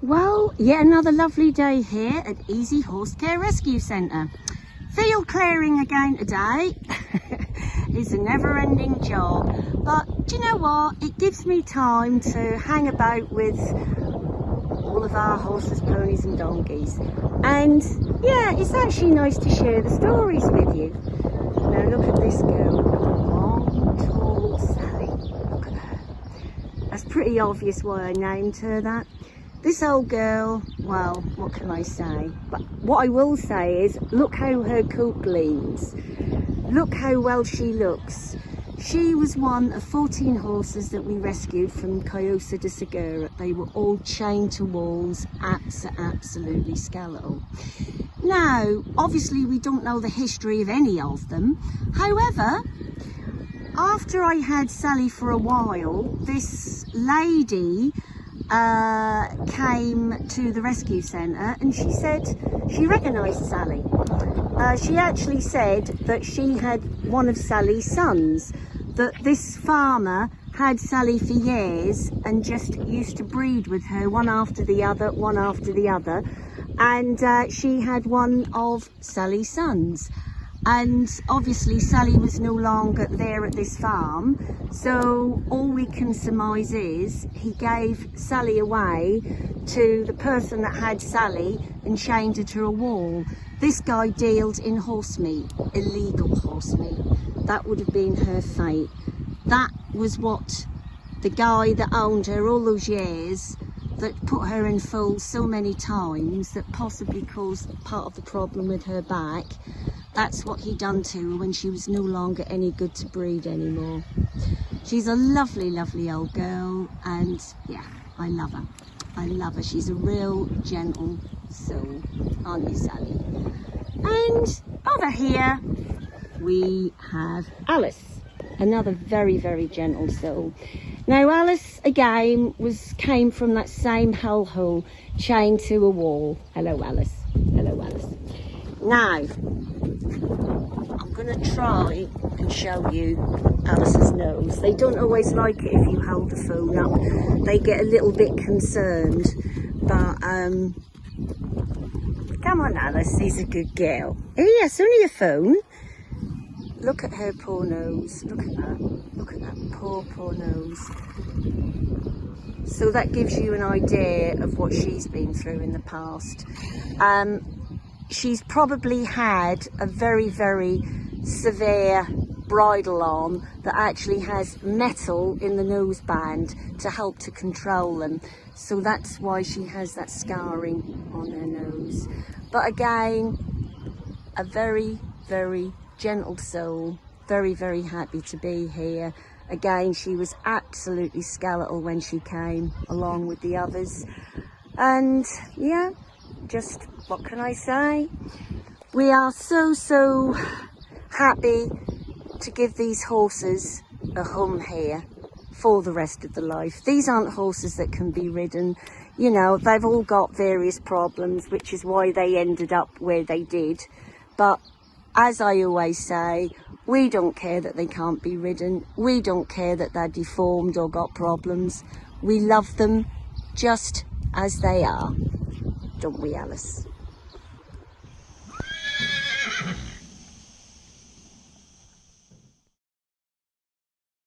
Well, yet another lovely day here at Easy Horse Care Rescue Centre. Field clearing again today. it's a never-ending job, but do you know what? It gives me time to hang about with all of our horses, ponies and donkeys. And yeah, it's actually nice to share the stories with you. Now look at this girl, long, tall Sally. Look at her. That's pretty obvious why I named her that. This old girl, well, what can I say? But what I will say is, look how her coat gleams. Look how well she looks. She was one of 14 horses that we rescued from Callosa de Segura. They were all chained to walls, abs absolutely skeletal. Now, obviously we don't know the history of any of them. However, after I had Sally for a while, this lady uh, came to the rescue centre and she said she recognised Sally. Uh, she actually said that she had one of Sally's sons, that this farmer had Sally for years and just used to breed with her one after the other, one after the other. And uh, she had one of Sally's sons and obviously Sally was no longer there at this farm. So all we can surmise is he gave Sally away to the person that had Sally and chained her to a wall. This guy dealt in horse meat illegal horse meat. That would have been her fate. That was what the guy that owned her all those years that put her in full so many times that possibly caused part of the problem with her back that's what he done to her when she was no longer any good to breed anymore. She's a lovely, lovely old girl and yeah, I love her. I love her. She's a real gentle soul, aren't you, Sally? And over here we have Alice, another very, very gentle soul. Now Alice again was came from that same hellhole chained to a wall. Hello Alice. Hello Alice. Now I'm going to try and show you Alice's nose. They don't always like it if you hold the phone up. They get a little bit concerned. But, um, come on Alice, she's a good girl. Oh yes, only a phone. Look at her poor nose. Look at that. Look at that poor, poor nose. So that gives you an idea of what she's been through in the past. Um, she's probably had a very, very severe bridle on that actually has metal in the nose band to help to control them. So that's why she has that scarring on her nose. But again, a very, very gentle soul, very, very happy to be here. Again, she was absolutely skeletal when she came along with the others. And yeah, just what can I say? We are so, so happy to give these horses a home here for the rest of the life. These aren't horses that can be ridden. You know, they've all got various problems, which is why they ended up where they did. But as I always say, we don't care that they can't be ridden. We don't care that they're deformed or got problems. We love them just as they are, don't we, Alice?